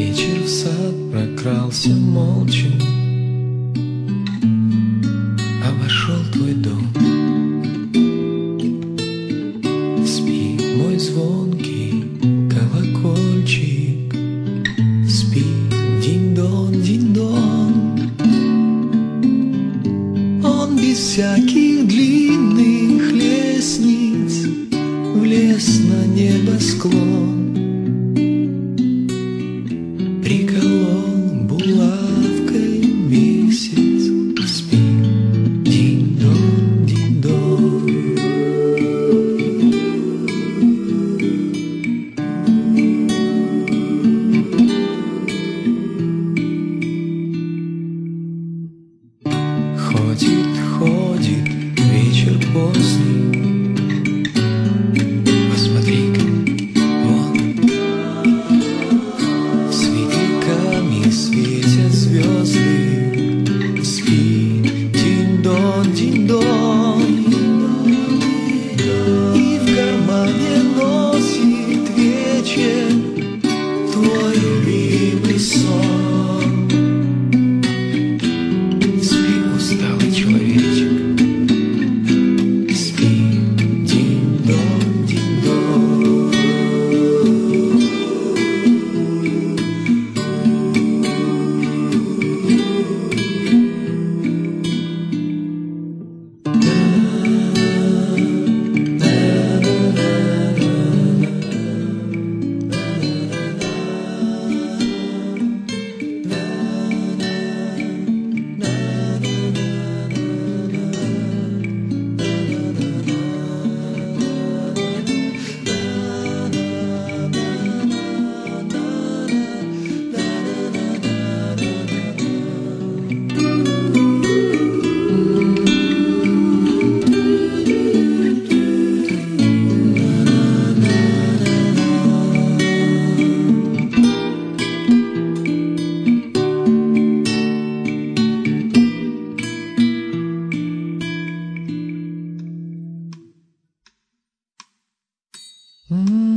Вечер в сад прокрался молча. А Обошел твой дом. Спи, мой звонкий колокольчик. Спи, динь-дон, динь-дон Он без всяких длинных лестниц. Вечер Mm.